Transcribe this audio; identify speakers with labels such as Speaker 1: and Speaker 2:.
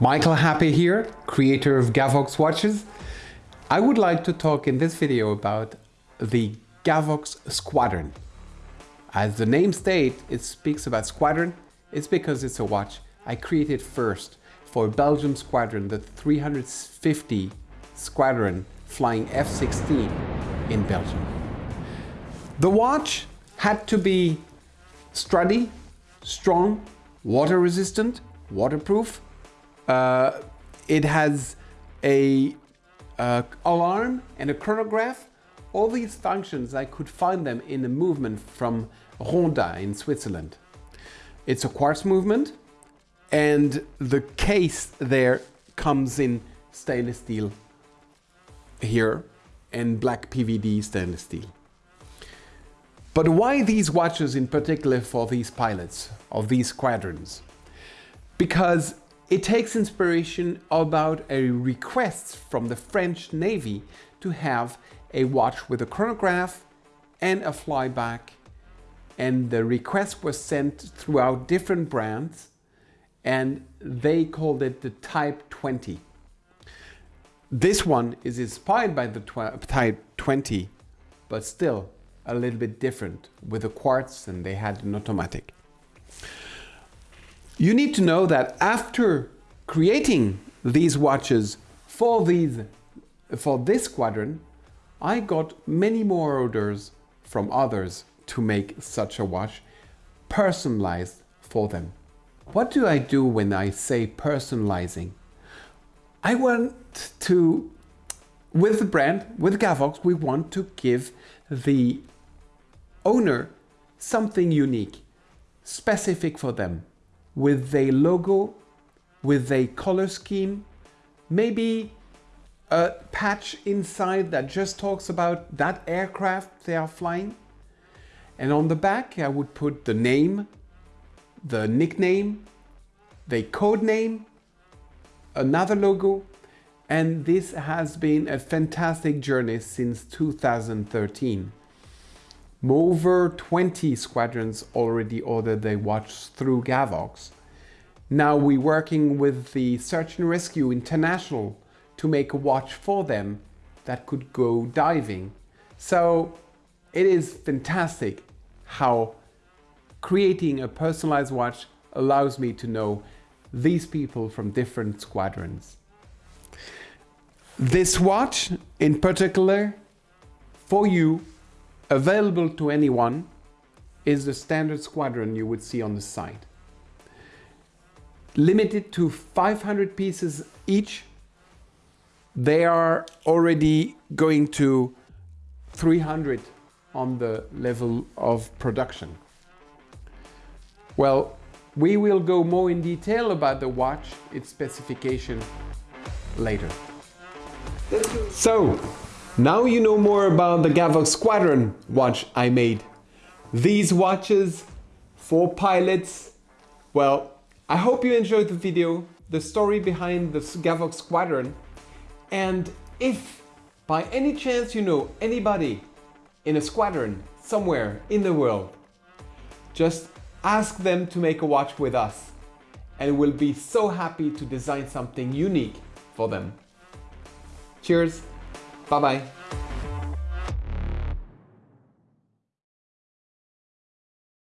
Speaker 1: Michael Happé here, creator of Gavox watches. I would like to talk in this video about the Gavox Squadron. As the name states, it speaks about Squadron. It's because it's a watch I created first for Belgium Squadron, the 350 Squadron flying F-16 in Belgium. The watch had to be sturdy, strong, water resistant, waterproof. Uh, it has a uh, alarm and a chronograph. All these functions, I could find them in a movement from Ronda in Switzerland. It's a quartz movement and the case there comes in stainless steel here and black PVD stainless steel. But why these watches in particular for these pilots of these squadrons? Because it takes inspiration about a request from the French Navy to have a watch with a chronograph and a flyback and the request was sent throughout different brands and they called it the Type 20. This one is inspired by the Type 20 but still a little bit different with a quartz and they had an automatic. You need to know that after creating these watches for these for this squadron, I got many more orders from others to make such a watch personalized for them. What do I do when I say personalizing? I want to, with the brand, with Gavox, we want to give the owner something unique, specific for them, with a logo, with a color scheme, maybe a patch inside that just talks about that aircraft they are flying. And on the back, I would put the name, the nickname, the code name, another logo, and this has been a fantastic journey since 2013. Over 20 squadrons already ordered their watch through Gavox. Now we're working with the Search and Rescue International to make a watch for them that could go diving. So it is fantastic how creating a personalized watch allows me to know these people from different squadrons. This watch in particular for you available to anyone is the standard squadron you would see on the site. Limited to 500 pieces each, they are already going to 300 on the level of production. Well, we will go more in detail about the watch, its specification later. So, now you know more about the Gavox Squadron watch I made. These watches for pilots, well, I hope you enjoyed the video, the story behind the Gavox Squadron, and if by any chance you know anybody in a squadron somewhere in the world, just ask them to make a watch with us and we'll be so happy to design something unique for them. Cheers! Bye bye.